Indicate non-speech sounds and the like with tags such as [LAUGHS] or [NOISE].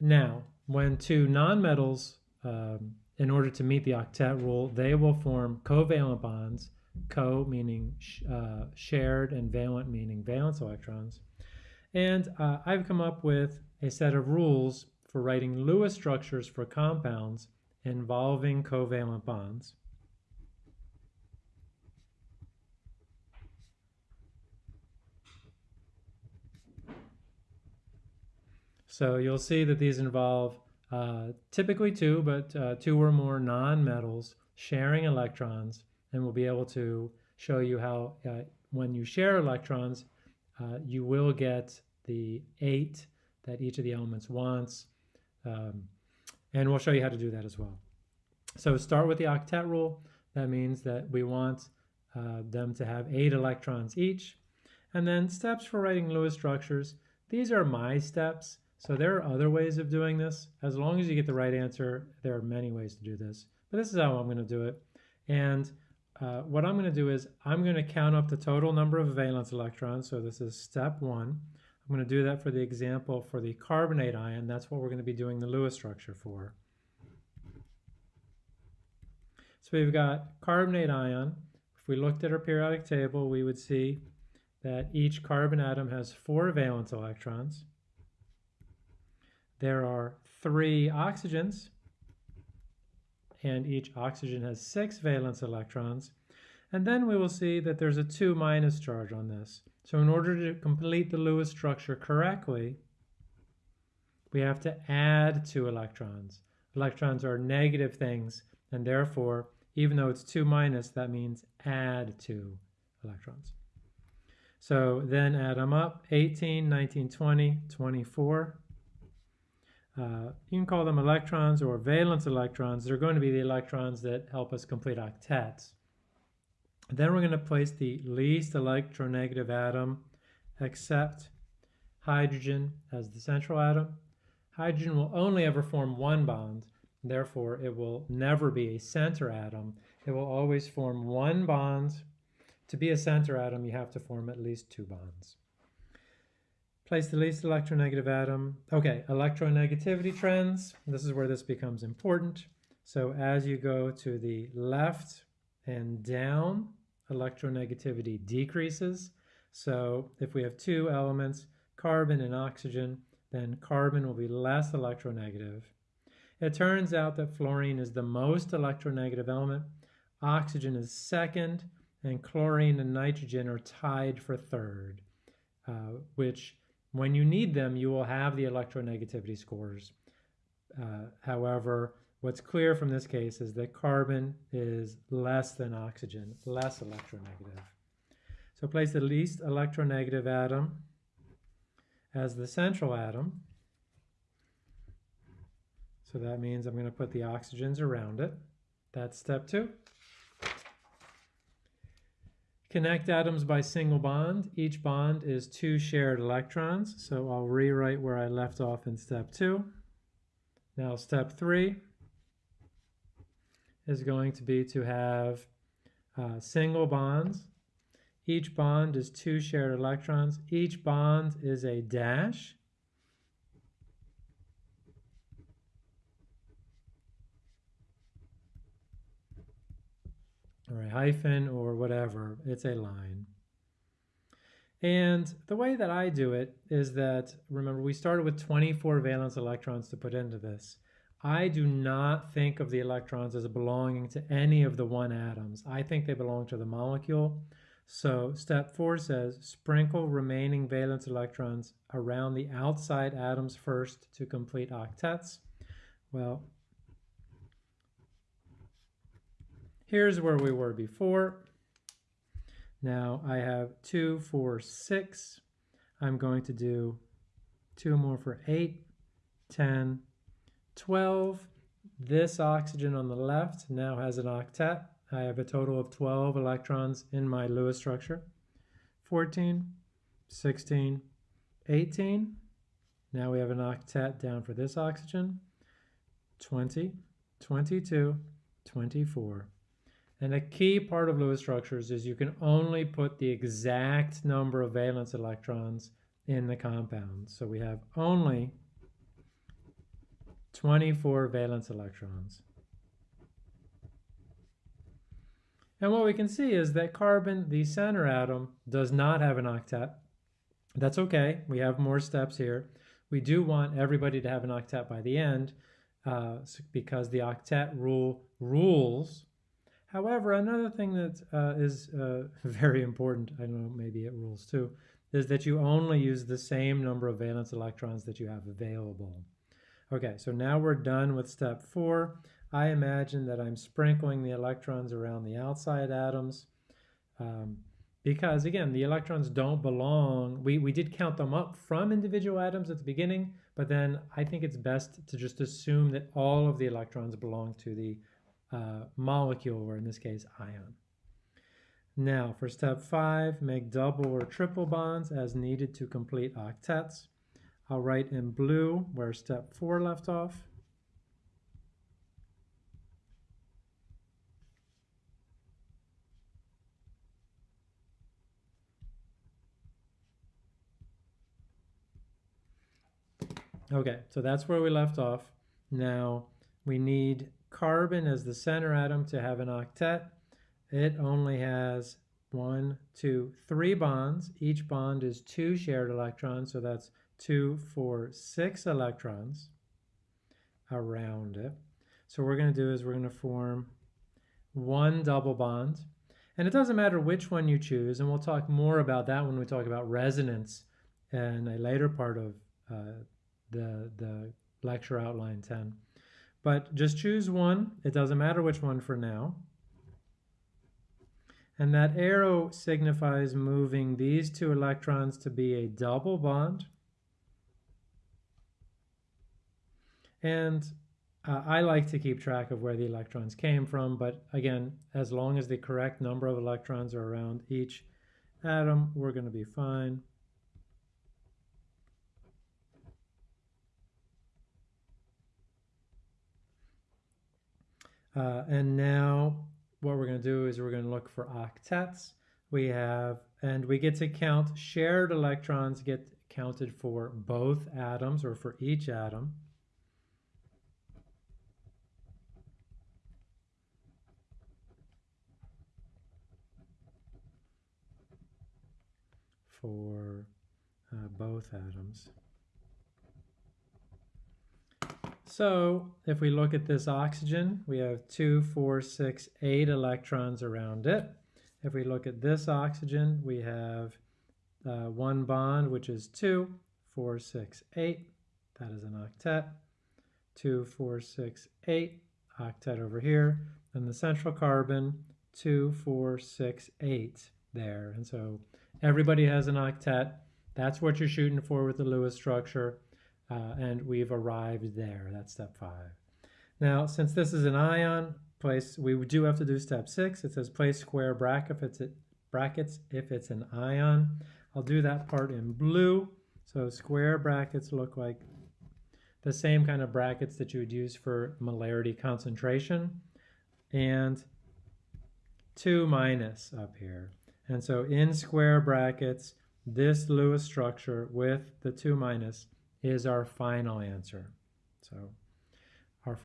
Now, when two nonmetals, um, in order to meet the octet rule, they will form covalent bonds, co meaning sh uh, shared and valent meaning valence electrons. And uh, I've come up with a set of rules for writing Lewis structures for compounds involving covalent bonds. So you'll see that these involve uh, typically two, but uh, two or more non-metals sharing electrons, and we'll be able to show you how uh, when you share electrons, uh, you will get the eight that each of the elements wants, um, and we'll show you how to do that as well. So start with the octet rule. That means that we want uh, them to have eight electrons each. And then steps for writing Lewis structures. These are my steps. So there are other ways of doing this. As long as you get the right answer, there are many ways to do this. But this is how I'm going to do it. And uh, what I'm going to do is I'm going to count up the total number of valence electrons. So this is step one. I'm going to do that for the example for the carbonate ion. That's what we're going to be doing the Lewis structure for. So we've got carbonate ion. If we looked at our periodic table, we would see that each carbon atom has four valence electrons. There are three oxygens, and each oxygen has six valence electrons. And then we will see that there's a 2 minus charge on this. So in order to complete the Lewis structure correctly, we have to add two electrons. Electrons are negative things, and therefore, even though it's 2 minus, that means add two electrons. So then add them up, 18, 19, 20, 24. Uh, you can call them electrons or valence electrons. They're going to be the electrons that help us complete octets. Then we're going to place the least electronegative atom except hydrogen as the central atom. Hydrogen will only ever form one bond. Therefore, it will never be a center atom. It will always form one bond. To be a center atom, you have to form at least two bonds. Place the least electronegative atom. Okay, electronegativity trends. This is where this becomes important. So as you go to the left and down, electronegativity decreases. So if we have two elements, carbon and oxygen, then carbon will be less electronegative. It turns out that fluorine is the most electronegative element, oxygen is second, and chlorine and nitrogen are tied for third, uh, which when you need them, you will have the electronegativity scores. Uh, however, what's clear from this case is that carbon is less than oxygen, less electronegative. So place the least electronegative atom as the central atom. So that means I'm going to put the oxygens around it. That's step two. Connect atoms by single bond. Each bond is two shared electrons. So I'll rewrite where I left off in step two. Now step three is going to be to have uh, single bonds. Each bond is two shared electrons. Each bond is a dash. Or a hyphen or whatever. It's a line. And the way that I do it is that, remember, we started with 24 valence electrons to put into this. I do not think of the electrons as belonging to any of the one atoms. I think they belong to the molecule. So step four says, sprinkle remaining valence electrons around the outside atoms first to complete octets. Well, Here's where we were before. Now I have two, four, six. I'm going to do two more for eight, 10, 12. This oxygen on the left now has an octet. I have a total of 12 electrons in my Lewis structure. 14, 16, 18. Now we have an octet down for this oxygen. 20, 22, 24. And a key part of Lewis structures is you can only put the exact number of valence electrons in the compound. So we have only 24 valence electrons. And what we can see is that carbon, the center atom, does not have an octet. That's okay. We have more steps here. We do want everybody to have an octet by the end uh, because the octet rule rules. However, another thing that uh, is uh, [LAUGHS] very important, I don't know, maybe it rules too, is that you only use the same number of valence electrons that you have available. Okay, so now we're done with step four. I imagine that I'm sprinkling the electrons around the outside atoms um, because again, the electrons don't belong. We, we did count them up from individual atoms at the beginning, but then I think it's best to just assume that all of the electrons belong to the uh, molecule, or in this case, ion. Now, for step five, make double or triple bonds as needed to complete octets. I'll write in blue where step four left off. Okay, so that's where we left off. Now we need carbon as the center atom to have an octet. It only has one, two, three bonds. Each bond is two shared electrons, so that's two, four, six electrons around it. So what we're going to do is we're going to form one double bond. And it doesn't matter which one you choose, and we'll talk more about that when we talk about resonance in a later part of uh, the, the lecture outline 10. But just choose one. It doesn't matter which one for now. And that arrow signifies moving these two electrons to be a double bond. And uh, I like to keep track of where the electrons came from, but again, as long as the correct number of electrons are around each atom, we're going to be fine. Uh, and now what we're going to do is we're going to look for octets. We have, and we get to count shared electrons get counted for both atoms or for each atom. For uh, both atoms. So if we look at this oxygen, we have two, four, six, eight electrons around it. If we look at this oxygen, we have uh, one bond, which is two, four, six, eight. That is an octet. Two, four, six, eight. Octet over here. And the central carbon, two, four, six, eight there. And so everybody has an octet. That's what you're shooting for with the Lewis structure uh, and we've arrived there. That's step five. Now, since this is an ion, place we do have to do step six. It says place square bracket if it's a, brackets if it's an ion. I'll do that part in blue. So square brackets look like the same kind of brackets that you would use for molarity concentration. And 2 minus up here. And so in square brackets, this Lewis structure with the 2 minus is our final answer. So